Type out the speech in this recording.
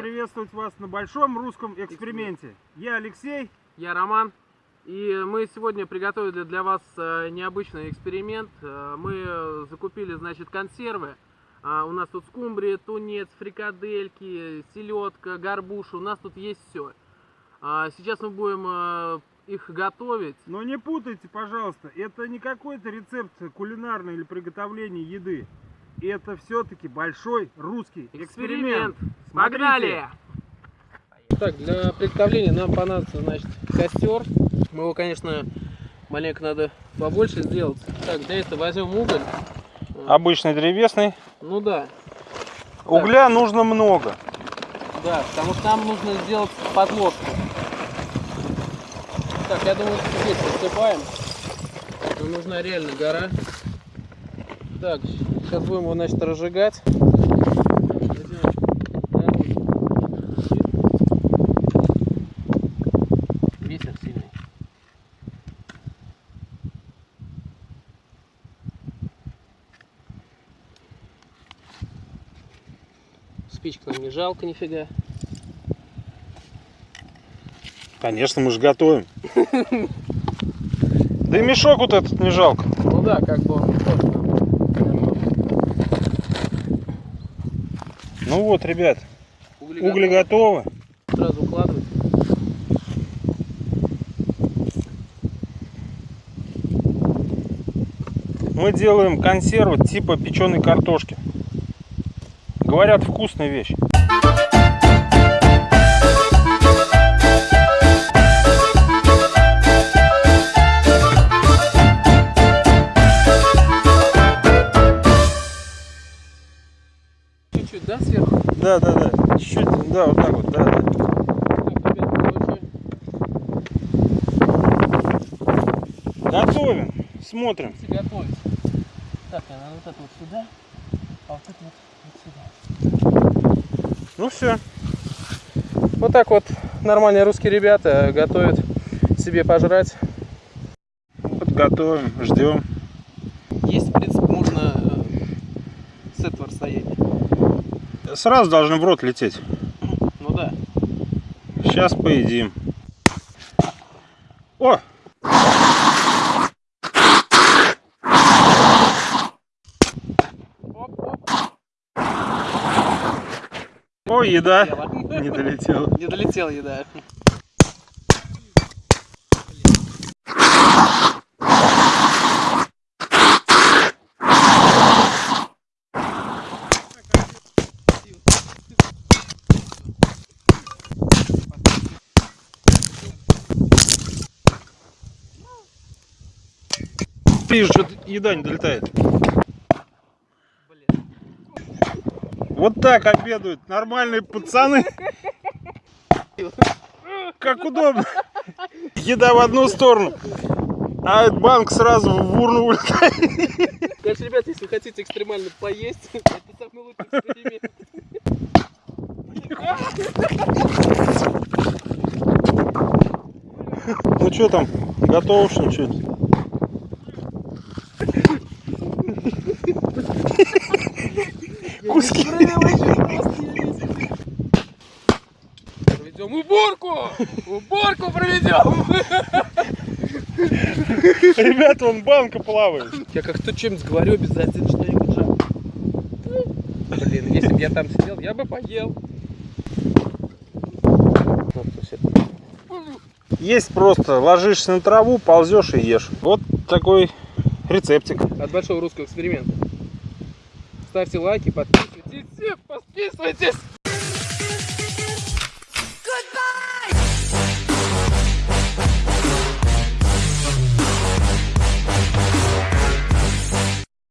приветствовать вас на большом русском эксперименте. Я Алексей. Я Роман. И мы сегодня приготовили для вас э, необычный эксперимент. Э, Мы закупили, значит, консервы. А, У нас тут скумбрия, тунец, фрикадельки, селедка, горбуша. У нас тут есть все. Сейчас мы будем э, их готовить. Но не путайте, пожалуйста, это не какой-то рецепт кулинарный или приготовления еды. Это все-таки большой русский эксперимент. Эксперимент. Смотрите. Погнали! Так, для приготовления нам понадобится, значит, костер. Мы его, конечно, маленько надо побольше сделать. Так, для этого возьмем уголь. Обычный древесный. Ну да, Угля нужно много. да, потому что нам нужно сделать подложку. Так, я думаю, здесь посыпаем. Нам нужна реально гора. Так, сейчас будем его, значит, разжигать. Ветер сильный. Спичек нам не жалко нифига. Конечно, мы же готовим. Да и мешок вот этот не жалко. Ну да, как бы он тоже нам хорошо. Ну вот, ребят, Угли, угли готовы. готовы. Сразу укладывать. Мы делаем консервы типа печеной картошки. Говорят, вкусная вещь. Сверху? Да, да, да. Чуть-чуть, да, вот так вот, да, да. Так, Готовим, смотрим. готовить. Так, я надо вот это вот сюда, а вот это вот, вот сюда. Ну все. Вот так вот нормальные русские ребята готовят себе пожрать. Вот готовим, ждем. Есть, в принципе, можно э, с этого расстояния. Сразу должны в рот лететь. Ну да. Сейчас поедим. О! О, еда. Не долетела. Не долетела еда. Видишь, что еда не долетает. Блин. Вот так обедают нормальные пацаны. Как удобно. Еда в одну сторону, а банк сразу в урну улетает. Конечно, ребят, если хотите экстремально поесть, это самый лучший эксперимент. Ну что там, готово что-нибудь? Куски. Проведем уборку! Уборку проведем! Ребята, вон банка плавает. Я как-то чем-то говорю обязательно что-нибудь же. Блин, если бы я там сидел, я бы поел. Есть просто, ложишься на траву, ползешь и ешь. Вот такой рецептик. От большого русского эксперимента. Ставьте лайки, подписывайтесь, подписывайтесь.